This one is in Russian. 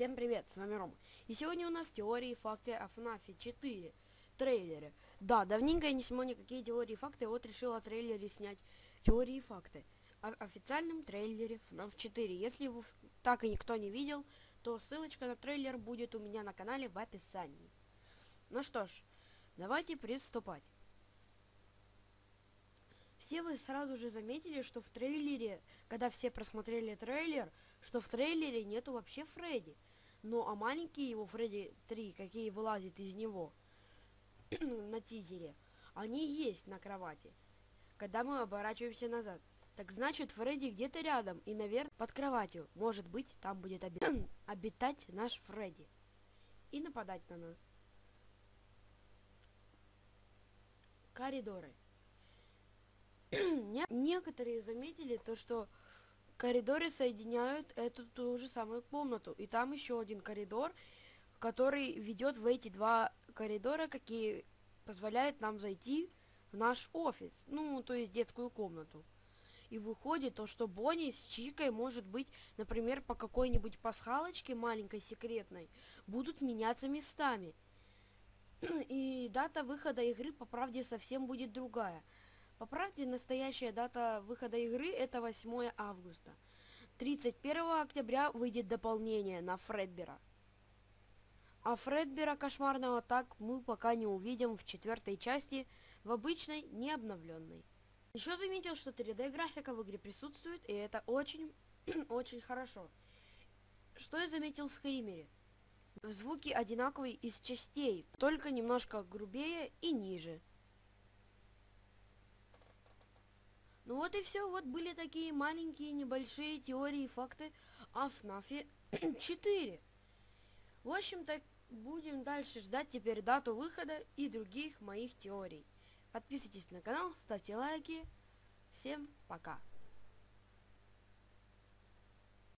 Всем привет, с вами Рома. И сегодня у нас теории и факты о FNAF 4 трейлере. Да, давненько я не снимал никакие теории и факты, вот решил о трейлере снять теории и факты. О официальном трейлере FNAF 4. Если его так и никто не видел, то ссылочка на трейлер будет у меня на канале в описании. Ну что ж, давайте приступать. Все вы сразу же заметили, что в трейлере, когда все просмотрели трейлер, что в трейлере нету вообще Фредди. Ну а маленькие его Фредди 3, какие вылазят из него на тизере, они есть на кровати. Когда мы оборачиваемся назад. Так значит, Фредди где-то рядом и, наверное, под кроватью. Может быть, там будет оби обитать наш Фредди. И нападать на нас. Коридоры. Некоторые заметили то, что коридоры соединяют эту ту же самую комнату. И там еще один коридор, который ведет в эти два коридора, какие позволяют нам зайти в наш офис. Ну, то есть детскую комнату. И выходит то, что Бонни с Чикой, может быть, например, по какой-нибудь пасхалочке маленькой секретной, будут меняться местами. И дата выхода игры, по правде, совсем будет другая. По правде, настоящая дата выхода игры это 8 августа. 31 октября выйдет дополнение на Фредбера. А Фредбера кошмарного так мы пока не увидим в четвертой части, в обычной, не обновленной. Еще заметил, что 3D графика в игре присутствует, и это очень, очень хорошо. Что я заметил в Скримере? Звуки одинаковые из частей, только немножко грубее и ниже. Ну вот и все, вот были такие маленькие небольшие теории и факты о FNAF 4. В общем-то, будем дальше ждать теперь дату выхода и других моих теорий. Подписывайтесь на канал, ставьте лайки. Всем пока.